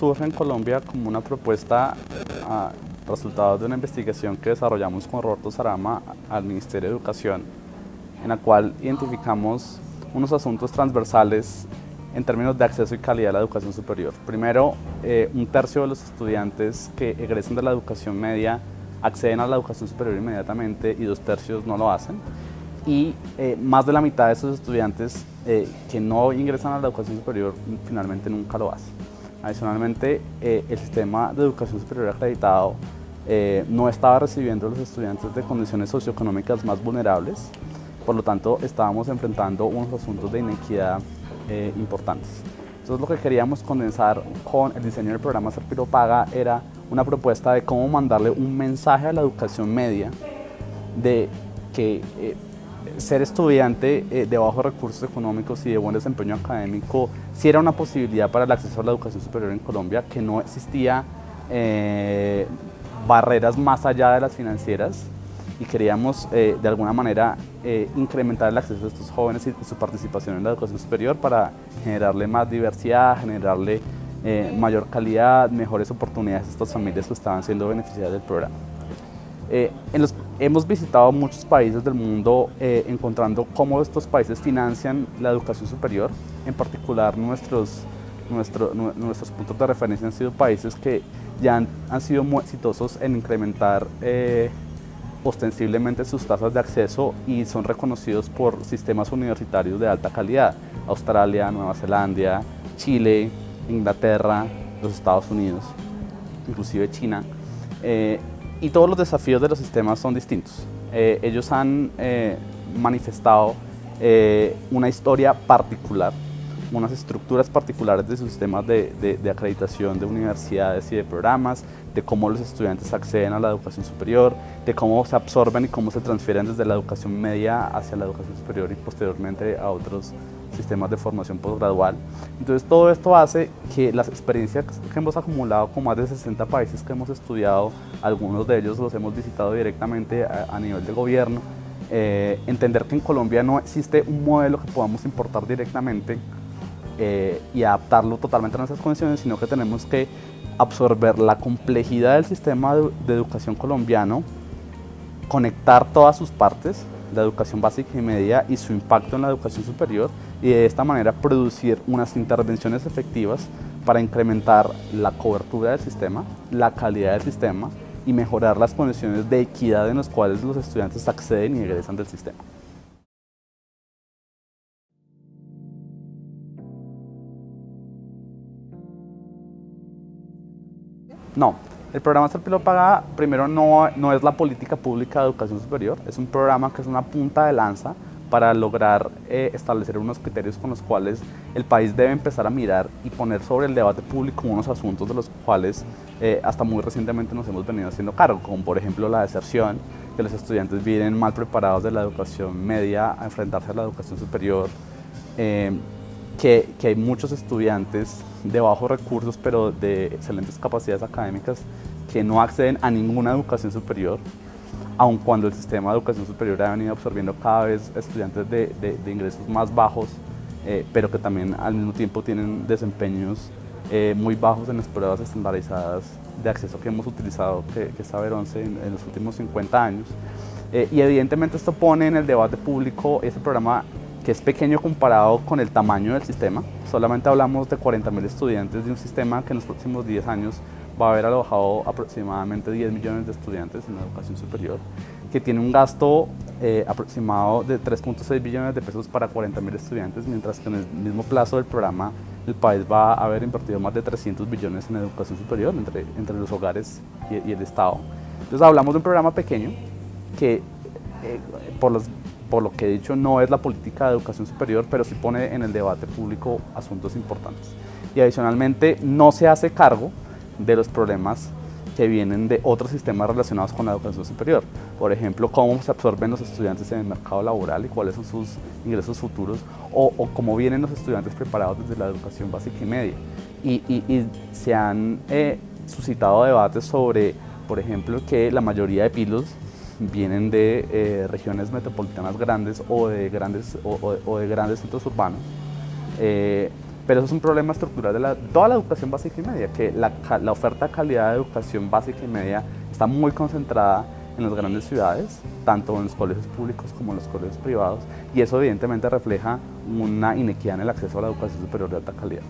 surge en Colombia como una propuesta a, resultado de una investigación que desarrollamos con Roberto Sarama al Ministerio de Educación, en la cual identificamos unos asuntos transversales en términos de acceso y calidad a la educación superior. Primero, eh, un tercio de los estudiantes que egresen de la educación media acceden a la educación superior inmediatamente y dos tercios no lo hacen. Y eh, más de la mitad de esos estudiantes eh, que no ingresan a la educación superior finalmente nunca lo hacen. Adicionalmente, el sistema de educación superior acreditado no estaba recibiendo a los estudiantes de condiciones socioeconómicas más vulnerables, por lo tanto estábamos enfrentando unos asuntos de inequidad eh, importantes. Entonces lo que queríamos condensar con el diseño del programa Serpiro Paga era una propuesta de cómo mandarle un mensaje a la educación media de que eh, ser estudiante eh, de bajos recursos económicos y de buen desempeño académico sí era una posibilidad para el acceso a la educación superior en Colombia, que no existía barreras más allá de las financieras y queríamos eh, de alguna manera eh, incrementar el acceso de estos jóvenes y su participación en la educación superior para generarle más diversidad, generarle eh, mayor calidad, mejores oportunidades a estas familias que estaban siendo beneficiadas del programa. Hemos visitado muchos países del mundo encontrando cómo estos países financian la educación superior, en particular nuestros, nuestros puntos de referencia han sido países que ya han, sido muy exitosos en incrementar ostensiblemente sus tasas de acceso y son reconocidos por sistemas universitarios de alta calidad. Australia, Nueva Zelanda, Chile, Inglaterra, los Estados Unidos, inclusive China. Eh, y todos los desafíos de los sistemas son distintos. Eh, ellos han eh, manifestado una historia particular unas estructuras particulares de sus sistemas de, de, acreditación de universidades y de programas, de cómo los estudiantes acceden a la educación superior, de cómo se absorben y cómo se transfieren desde la educación media hacia la educación superior y posteriormente a otros sistemas de formación postgradual. Entonces todo esto hace que las experiencias que hemos acumulado con más de 60 países que hemos estudiado, algunos de ellos los hemos visitado directamente a, nivel de gobierno, eh, entender que en Colombia no existe un modelo que podamos importar directamente eh, y adaptarlo totalmente a nuestras condiciones, sino que tenemos que absorber la complejidad del sistema de, educación colombiano, conectar todas sus partes, la educación básica y media y su impacto en la educación superior y de esta manera producir unas intervenciones efectivas para incrementar la cobertura del sistema, la calidad del sistema y mejorar las condiciones de equidad en las cuales los estudiantes acceden y egresan del sistema. No, el programa Serpilo Paga primero no, no es la política pública de educación superior, es un programa que es una punta de lanza para lograr eh, establecer unos criterios con los cuales el país debe empezar a mirar y poner sobre el debate público unos asuntos de los cuales eh, hasta muy recientemente nos hemos venido haciendo cargo, como por ejemplo la deserción, que los estudiantes vienen mal preparados de la educación media a enfrentarse a la educación superior, eh, que, que, hay muchos estudiantes de bajos recursos pero de excelentes capacidades académicas que no acceden a ninguna educación superior, aun cuando el sistema de educación superior ha venido absorbiendo cada vez estudiantes de, de, ingresos más bajos, eh, pero que también al mismo tiempo tienen desempeños eh, muy bajos en las pruebas estandarizadas de acceso que hemos utilizado, que, que es Saber 11 en, en, los últimos 50 años. Eh, y evidentemente esto pone en el debate público este programa que es pequeño comparado con el tamaño del sistema. Solamente hablamos de 40.000 estudiantes de un sistema que en los próximos 10 años va a haber alojado aproximadamente 10 millones de estudiantes en la educación superior, que tiene un gasto eh, aproximado de 3.6 billones de pesos para 40.000 estudiantes, mientras que en el mismo plazo del programa el país va a haber invertido más de 300 billones en educación superior entre, entre los hogares y, el Estado. Entonces hablamos de un programa pequeño que eh, por los por lo que he dicho, no es la política de educación superior, pero sí pone en el debate público asuntos importantes. Y adicionalmente no se hace cargo de los problemas que vienen de otros sistemas relacionados con la educación superior. Por ejemplo, cómo se absorben los estudiantes en el mercado laboral y cuáles son sus ingresos futuros, o, cómo vienen los estudiantes preparados desde la educación básica y media. Y, se han eh, suscitado debates sobre, por ejemplo, que la mayoría de pilos vienen de eh, regiones metropolitanas grandes o de grandes, o, de grandes centros urbanos, eh, Pero eso es un problema estructural de toda la educación básica y media, que la, la oferta de calidad de educación básica y media está muy concentrada en las grandes ciudades, tanto en los colegios públicos como en los colegios privados, y eso evidentemente refleja una inequidad en el acceso a la educación superior de alta calidad.